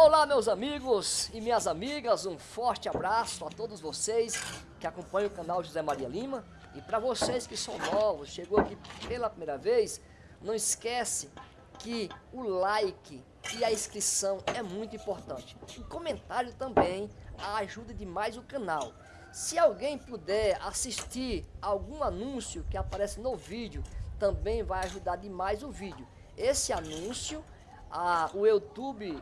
Olá meus amigos e minhas amigas, um forte abraço a todos vocês que acompanham o canal José Maria Lima e para vocês que são novos, chegou aqui pela primeira vez, não esquece que o like e a inscrição é muito importante. O comentário também ajuda demais o canal. Se alguém puder assistir algum anúncio que aparece no vídeo, também vai ajudar demais o vídeo. Esse anúncio, a, o YouTube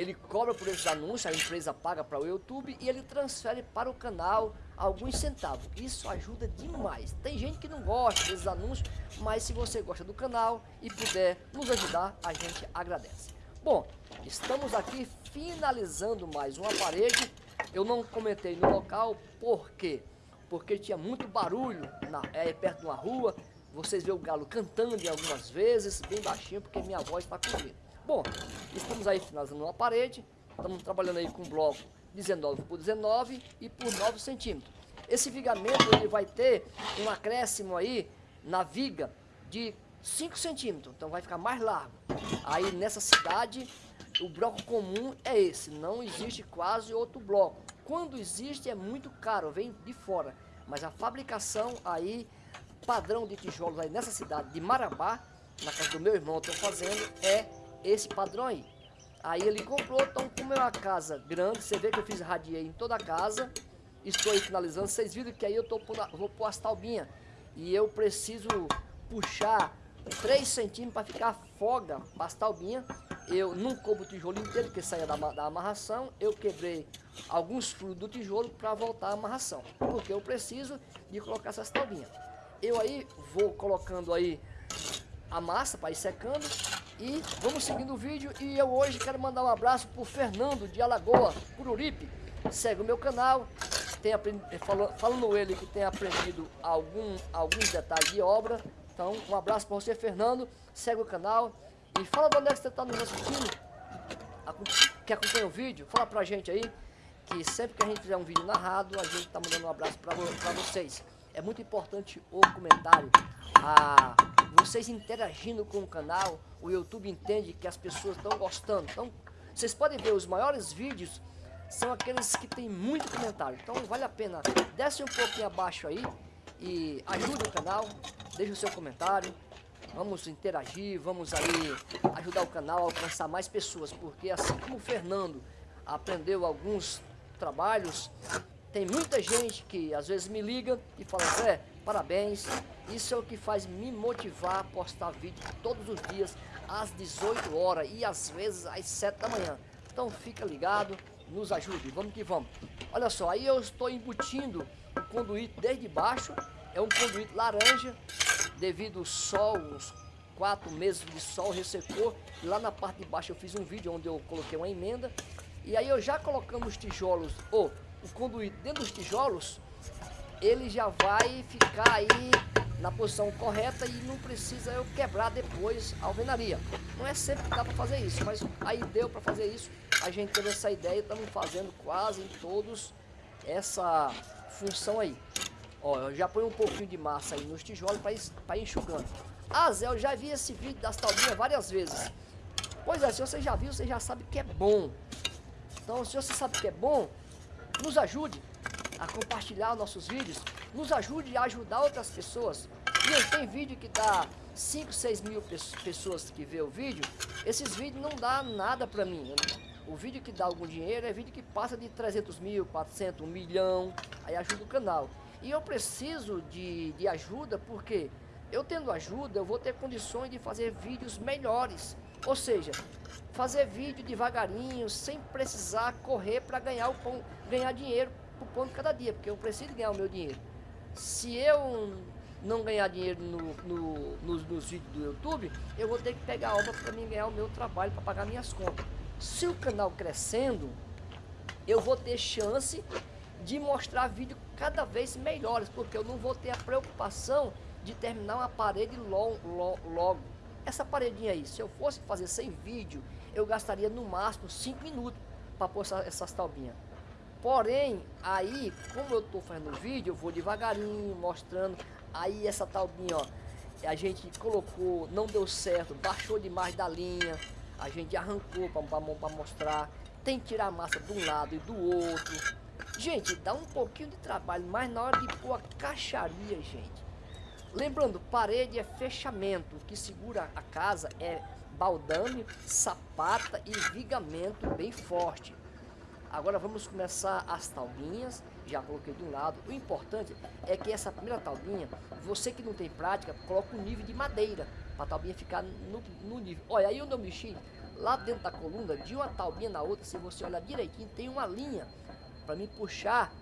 ele cobra por esses anúncios, a empresa paga para o YouTube e ele transfere para o canal alguns centavos. Isso ajuda demais. Tem gente que não gosta desses anúncios, mas se você gosta do canal e puder nos ajudar, a gente agradece. Bom, estamos aqui finalizando mais uma parede. Eu não comentei no local, por quê? Porque tinha muito barulho na, é, perto de uma rua. Vocês vê o galo cantando algumas vezes, bem baixinho, porque minha voz está comigo. Bom, estamos aí finalizando uma parede, estamos trabalhando aí com bloco 19 por 19 e por 9 centímetros. Esse vigamento ele vai ter um acréscimo aí na viga de 5 centímetros, então vai ficar mais largo. Aí nessa cidade o bloco comum é esse, não existe quase outro bloco. Quando existe é muito caro, vem de fora. Mas a fabricação aí, padrão de tijolos aí nessa cidade de Marabá, na casa do meu irmão, estou fazendo, é esse padrão aí. Aí ele comprou, então como é uma casa grande, você vê que eu fiz radier em toda a casa, estou aí finalizando, vocês viram que aí eu tô pondo, vou pôr as taubinhas e eu preciso puxar 3 centímetros para ficar folga as taubinhas. Eu não cobro o tijolo inteiro, que saia da, da amarração, eu quebrei alguns furos do tijolo para voltar a amarração, porque eu preciso de colocar essas taubinhas. Eu aí vou colocando aí a massa para ir secando e vamos seguindo o vídeo e eu hoje quero mandar um abraço pro Fernando de Alagoa, Cururipe. Segue o meu canal, tem aprendido, falando, falando ele que tem aprendido algum, alguns detalhes de obra. Então um abraço para você Fernando, segue o canal e fala de onde é que você está nos assistindo, que acompanha o vídeo, fala pra gente aí que sempre que a gente fizer um vídeo narrado, a gente está mandando um abraço para vocês. É muito importante o comentário, a vocês interagindo com o canal, o YouTube entende que as pessoas estão gostando. Então, vocês podem ver os maiores vídeos são aqueles que tem muito comentário. Então, vale a pena, desce um pouquinho abaixo aí e ajude o canal, deixe o seu comentário. Vamos interagir, vamos aí ajudar o canal a alcançar mais pessoas, porque assim como o Fernando aprendeu alguns trabalhos, tem muita gente que às vezes me liga e fala, Zé, parabéns, isso é o que faz me motivar a postar vídeo todos os dias às 18 horas e às vezes às 7 da manhã. Então fica ligado, nos ajude, vamos que vamos. Olha só, aí eu estou embutindo o conduíte desde baixo, é um conduíte laranja, devido ao sol, uns 4 meses de sol ressecou. Lá na parte de baixo eu fiz um vídeo onde eu coloquei uma emenda. E aí eu já colocando os tijolos, ou o conduíte dentro dos tijolos, ele já vai ficar aí na posição correta e não precisa eu quebrar depois a alvenaria. Não é sempre que dá para fazer isso, mas aí deu para fazer isso. A gente teve essa ideia e estamos fazendo quase em todos essa função aí. Ó, eu já põe um pouquinho de massa aí nos tijolos para ir, enxugando. Ah, Zé, eu já vi esse vídeo das taubinhas várias vezes. Pois é, se você já viu, você já sabe que é bom. Então, se você sabe que é bom, nos ajude a compartilhar nossos vídeos, nos ajude a ajudar outras pessoas. E tem vídeo que dá 5, 6 mil pessoas que vê o vídeo, esses vídeos não dá nada pra mim. O vídeo que dá algum dinheiro é vídeo que passa de 300 mil, 400, 1 milhão, aí ajuda o canal. E eu preciso de, de ajuda porque eu tendo ajuda, eu vou ter condições de fazer vídeos melhores. Ou seja, fazer vídeo devagarinho, sem precisar correr para ganhar, o pão, ganhar dinheiro por pão de cada dia, porque eu preciso ganhar o meu dinheiro. Se eu não ganhar dinheiro no, no, nos, nos, vídeos do YouTube, eu vou ter que pegar a obra para mim ganhar o meu trabalho, para pagar minhas contas. Se o canal crescendo, eu vou ter chance de mostrar vídeos cada vez melhores, porque eu não vou ter a preocupação de terminar uma parede logo, logo. Essa paredinha aí, se eu fosse fazer sem vídeo, eu gastaria no máximo 5 minutos para pôr essas taubinhas. Porém, aí, como eu estou fazendo o vídeo, eu vou devagarinho, mostrando. Aí essa taubinha, ó, a gente colocou, não deu certo, baixou demais da linha. a gente arrancou para mostrar. Tem que tirar a massa de um lado e do outro. Gente, dá um pouquinho de trabalho, mas na hora de pôr a caixaria, gente. Lembrando, parede é fechamento. O que segura a casa é baldame, sapata e vigamento bem forte. Agora vamos começar as taubinhas, já coloquei de um lado. O importante é que essa primeira taubinha, você que não tem prática, coloca um nível de madeira, para a taubinha ficar no, no, nível. Olha, aí onde eu mexi, lá dentro da coluna, de uma taubinha na outra, se você olhar direitinho, tem uma linha para me puxar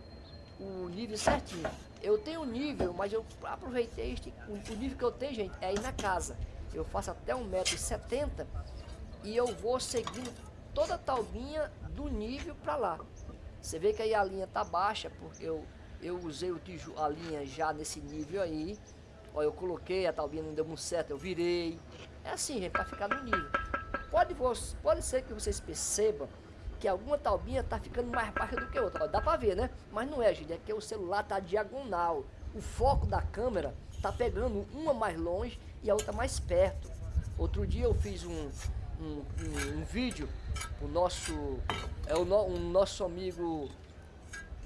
o nível certinho. Eu tenho um nível, mas eu aproveitei este, o, o nível que eu tenho, gente, é aí na casa. Eu faço até 1,70m e eu vou seguindo toda a taubinha do nível para lá. Você vê que aí a linha tá baixa, porque eu, eu usei o tijolo, a linha já nesse nível aí. Ó, eu coloquei, a taubinha não deu muito certo, eu virei. É assim, gente, para ficar no nível. Pode, pode ser que vocês percebam que alguma taubinha tá ficando mais baixa do que outra. Ó, dá para ver, né? Mas não é, gente, é que o celular tá diagonal. O foco da câmera tá pegando uma mais longe e a outra mais perto. Outro dia eu fiz um, um, um, um vídeo, o nosso, é o no, nosso amigo,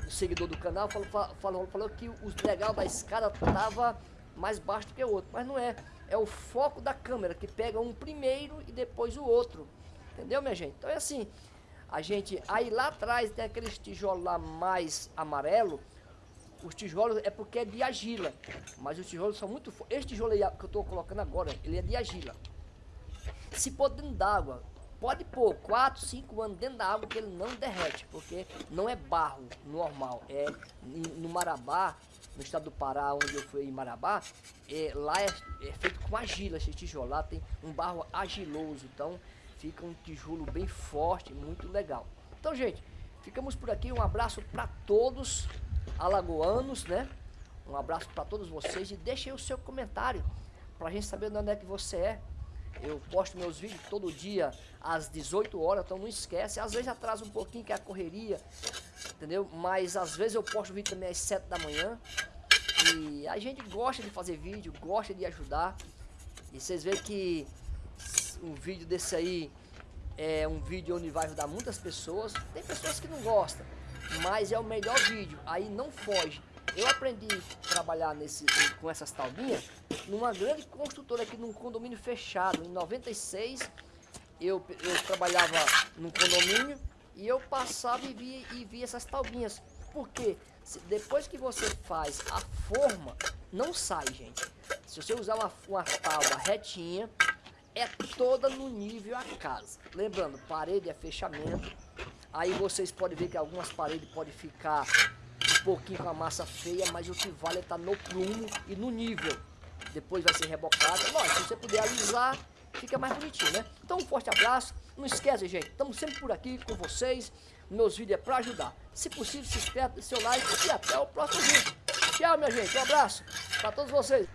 seguidor do canal, falou, falou, falou que o legal da escada tava mais baixo do que o outro, mas não é. É o foco da câmera que pega um primeiro e depois o outro. Entendeu, minha gente? Então é assim, a gente, aí lá atrás tem aqueles tijolos lá mais amarelo, os tijolos é porque é de argila, mas os tijolos são muito. Esse tijolo aí que eu estou colocando agora, ele é de argila. Se pôr dentro d'água, pode pôr 4, 5 anos dentro da água que ele não derrete, porque não é barro normal, é no Marabá, no estado do Pará, onde eu fui em Marabá, é, lá é, é, feito com argila esse tijolo, lá tem um barro agiloso, então fica um tijolo bem forte, muito legal. Então, gente, ficamos por aqui, um abraço para todos, alagoanos, né? Um abraço para todos vocês e deixe aí o seu comentário para a gente saber de onde é que você é. Eu posto meus vídeos todo dia às 18 horas, então não esquece. Às vezes atrasa um pouquinho que é a correria, entendeu? Mas às vezes eu posto vídeo também às 7 da manhã. E a gente gosta de fazer vídeo, gosta de ajudar. E vocês veem que um vídeo desse aí é um vídeo onde vai ajudar muitas pessoas. Tem pessoas que não gostam mas é o melhor vídeo, aí não foge. Eu aprendi a trabalhar nesse, com essas taubinhas numa grande construtora aqui num condomínio fechado. Em 96 eu, eu trabalhava num condomínio e eu passava e via, e via essas taubinhas. Porque depois que você faz a forma, não sai, gente. Se você usar uma, uma tábua retinha, é toda no nível a casa. Lembrando, parede é fechamento, Aí vocês podem ver que algumas paredes podem ficar um pouquinho com a massa feia, mas o que vale é estar tá no prumo e no nível. Depois vai ser rebocado. Lógico, se você puder alisar, fica mais bonitinho, né? Então um forte abraço. Não esquece, gente, estamos sempre por aqui com vocês. Meus vídeos é para ajudar. Se possível, se inscreve, seu like e até o próximo vídeo. Tchau, minha gente. Um abraço para todos vocês.